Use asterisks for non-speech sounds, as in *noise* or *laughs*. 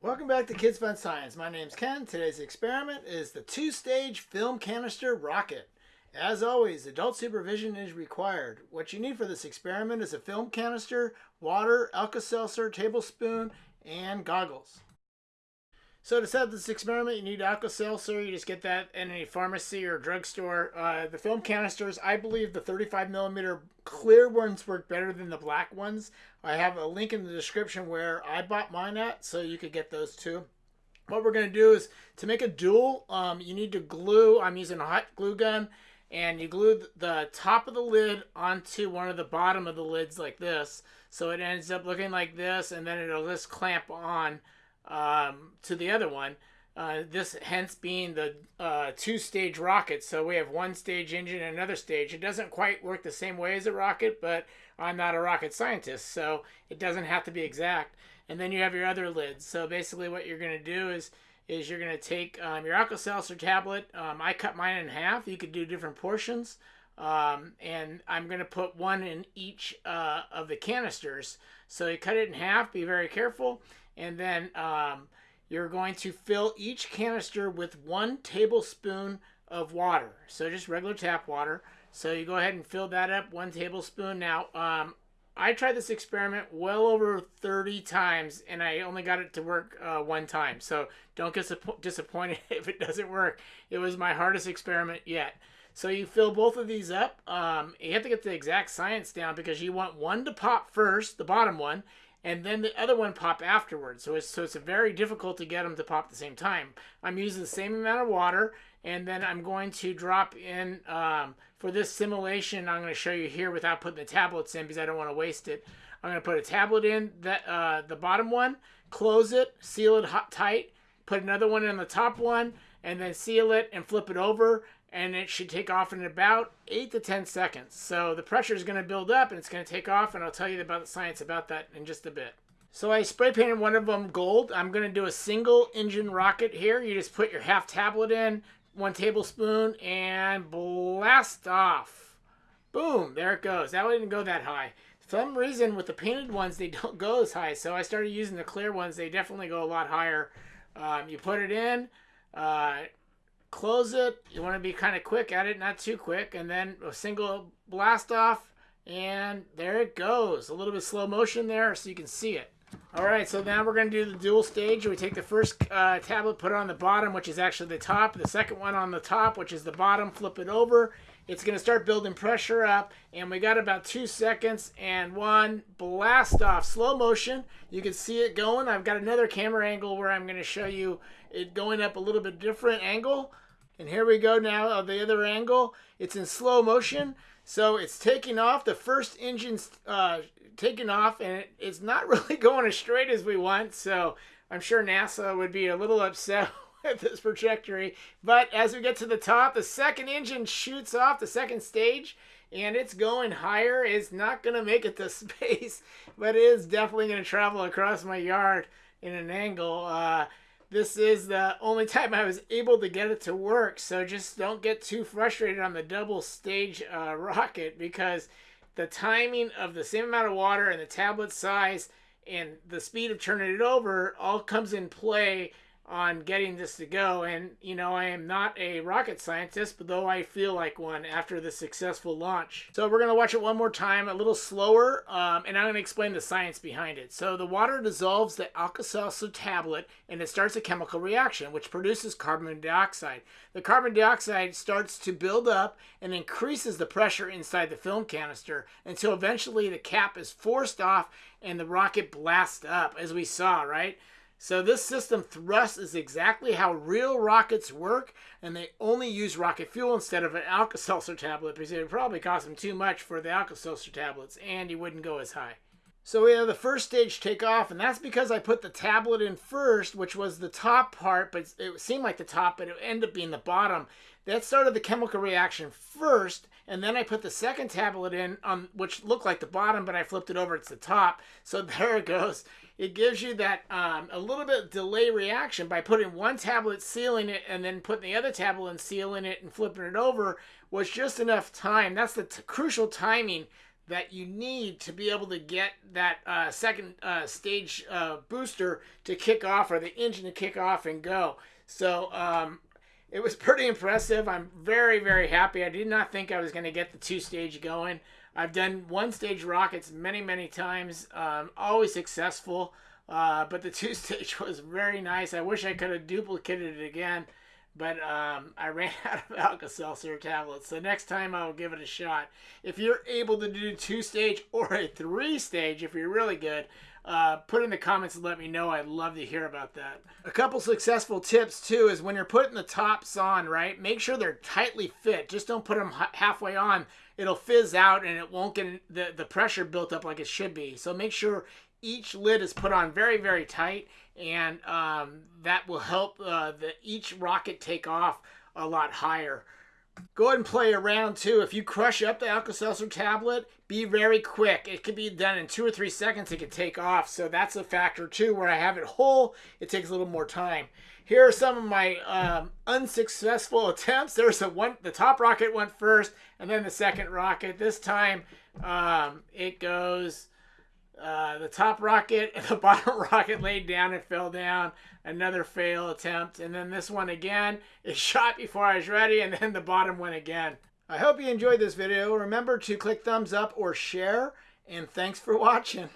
Welcome back to Kids Fun Science. My name's Ken. Today's experiment is the two-stage film canister rocket. As always, adult supervision is required. What you need for this experiment is a film canister, water, Alka-Seltzer, tablespoon, and goggles. So to set up this experiment, you need Alka-Seltzer. You just get that in a pharmacy or drugstore. Uh, the film canisters, I believe the 35 millimeter clear ones work better than the black ones. I have a link in the description where I bought mine at, so you could get those too. What we're going to do is to make a dual, um, you need to glue. I'm using a hot glue gun, and you glue the top of the lid onto one of the bottom of the lids like this. So it ends up looking like this, and then it'll just clamp on um, to the other one. Uh, this hence being the uh, two-stage rocket. So we have one stage engine and another stage. It doesn't quite work the same way as a rocket, but I'm not a rocket scientist, so it doesn't have to be exact. And then you have your other lids. So basically what you're going to do is is you're going to take um, your Alka-Seltzer tablet. Um, I cut mine in half. You could do different portions. Um, and I'm going to put one in each uh, of the canisters. So you cut it in half. Be very careful and then um, you're going to fill each canister with one tablespoon of water. So just regular tap water. So you go ahead and fill that up, one tablespoon. Now, um, I tried this experiment well over 30 times, and I only got it to work uh, one time. So don't get disappointed *laughs* if it doesn't work. It was my hardest experiment yet. So you fill both of these up. Um, you have to get the exact science down because you want one to pop first, the bottom one, and then the other one pop afterwards. So it's, so it's very difficult to get them to pop at the same time. I'm using the same amount of water, and then I'm going to drop in, um, for this simulation, I'm going to show you here without putting the tablets in because I don't want to waste it. I'm going to put a tablet in, that uh, the bottom one, close it, seal it hot, tight, put another one in the top one, and then seal it and flip it over and it should take off in about 8 to 10 seconds. So the pressure is going to build up and it's going to take off and I'll tell you about the science about that in just a bit. So I spray painted one of them gold. I'm going to do a single engine rocket here. You just put your half tablet in, one tablespoon, and blast off. Boom, there it goes. That didn't go that high. For some reason with the painted ones, they *laughs* don't go as high. So I started using the clear ones. They definitely go a lot higher. Um, you put it in, uh, close it. You want to be kind of quick at it, not too quick. And then a single blast off. And there it goes. A little bit slow motion there so you can see it. All right, so now we're going to do the dual stage. We take the first uh, tablet, put it on the bottom, which is actually the top. The second one on the top, which is the bottom, flip it over. It's going to start building pressure up. And we got about two seconds and one blast off. Slow motion. You can see it going. I've got another camera angle where I'm going to show you it going up a little bit different angle. And here we go now of the other angle. It's in slow motion. So it's taking off. The first engine's uh, taking off and it, it's not *laughs* really going as straight as we want. So I'm sure NASA would be a little upset *laughs* with this trajectory. But as we get to the top, the second engine shoots off the second stage and it's going higher. It's not going to make it to *laughs* space, but it is definitely going to travel across my yard in an angle. Uh, this is the only time I was able to get it to work. So just don't get too frustrated on the double stage uh, rocket because the timing of the same amount of water and the tablet size and the speed of turning it over all comes in play on getting this to go. And, you know, I am not a rocket scientist, but though I feel like one after the successful launch. So we're going to watch it one more time, a little slower, um, and I'm going to explain the science behind it. So the water dissolves the Alka-Seltzer tablet, and it starts a chemical reaction, which produces carbon dioxide. The carbon dioxide starts to build up and increases the pressure inside the film canister until eventually the cap is forced off and the rocket blasts up, as we saw, right? So this system thrust is exactly how real rockets work, and they only use rocket fuel instead of an Alka-Seltzer tablet because it would probably cost them too much for the Alka-Seltzer tablets, and you wouldn't go as high. So we have the first stage take off, and that's because I put the tablet in first, which was the top part, but it seemed like the top, but it ended up being the bottom. That started the chemical reaction first, and then I put the second tablet in, um, which looked like the bottom, but I flipped it over, it's the top. So *laughs* there it goes it gives you that um, a little bit delay reaction by putting one tablet sealing it and then putting the other tablet and sealing it and flipping it over was just enough time. That's the crucial timing that you need to be able to get that uh, second uh, stage uh, booster to kick off or the engine to kick off and go. So um, it was *laughs* pretty impressive. I'm very, very happy. I did not think I was going to get the two stage going. I've done one stage rockets many, many times, um, always successful. Uh, but the *laughs* two stage was very nice. I wish I could have duplicated it again, but um, I ran *laughs* out of Alka Seltzer tablets. So next time I'll give it a shot. If you're able to do two stage or a three stage, if you're really good, uh, put in the comments and let me know. I'd love to hear about that. A couple successful tips too is when you're putting the tops on, right? Make sure they're tightly fit. Just don't put them halfway on. It'll fizz out and it won't get the, the pressure built up like it should be. So make sure each lid is put on very, very tight and um, that will help uh, the, each rocket take off a lot higher. Go ahead and play around too. If you crush up the Alka-Seltzer tablet, be very quick. It can be done in two or three seconds. It can take off. So that's a factor too. Where I have it whole, it takes a little more time. Here are some of my um, unsuccessful attempts. There's a one. The top rocket went first, and then the second rocket. This time, um, it goes. Uh, the top rocket and the *laughs* bottom rocket laid down and fell down. Another fail attempt. And then this one again. It *laughs* shot before I was ready and then the bottom went again. I hope you enjoyed this video. Remember to click thumbs up or share. And thanks for watching.